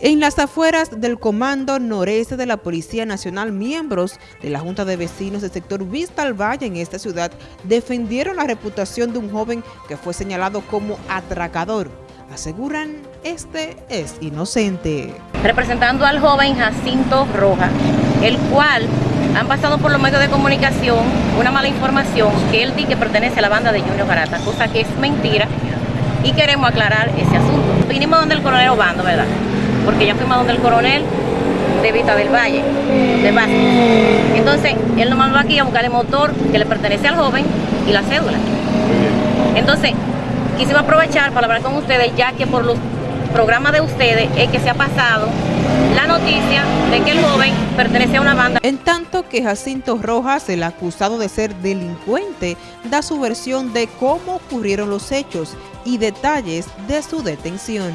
En las afueras del Comando Noreste de la Policía Nacional, miembros de la Junta de Vecinos del sector Vista al Valle en esta ciudad defendieron la reputación de un joven que fue señalado como atracador. Aseguran, este es inocente. Representando al joven Jacinto Roja, el cual han pasado por los medios de comunicación una mala información que él dice que pertenece a la banda de Junior Garata, cosa que es mentira y queremos aclarar ese asunto. Vinimos donde el coronel Obando, ¿verdad? Porque ya fuimos donde el coronel de Vista del Valle, de base. Entonces, él nos mandó aquí a buscar el motor que le pertenece al joven y la cédula. Entonces, quisimos aprovechar para hablar con ustedes, ya que por los programas de ustedes es que se ha pasado la noticia de que el joven pertenece a una banda. En tanto que Jacinto Rojas, el acusado de ser delincuente, da su versión de cómo ocurrieron los hechos y detalles de su detención.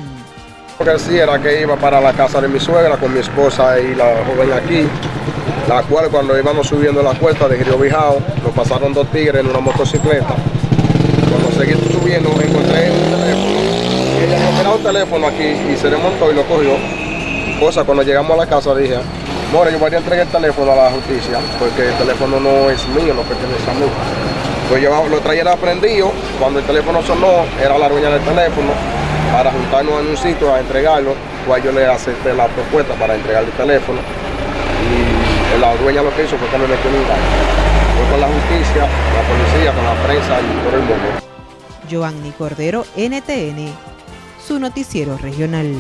Lo que sí era que iba para la casa de mi suegra con mi esposa y la joven aquí, la cual cuando íbamos subiendo la cuesta de Río Bijao, nos pasaron dos tigres en una motocicleta. Cuando seguí subiendo encontré un teléfono, y ella me un teléfono aquí y se le montó y lo cogió. Cosa, cuando llegamos a la casa dije, bueno, yo voy a entregar el teléfono a la justicia, porque el teléfono no es mío, no pertenece a mí. Pues yo lo traía aprendido, cuando el teléfono sonó, era la dueña del teléfono, para juntarnos en un sitio a entregarlo, pues yo le acepté la propuesta para entregar el teléfono y la dueña lo que hizo fue que me metió en un Fue con la justicia, la policía, con la prensa y todo el mundo. Joanny Cordero, NTN, su noticiero regional.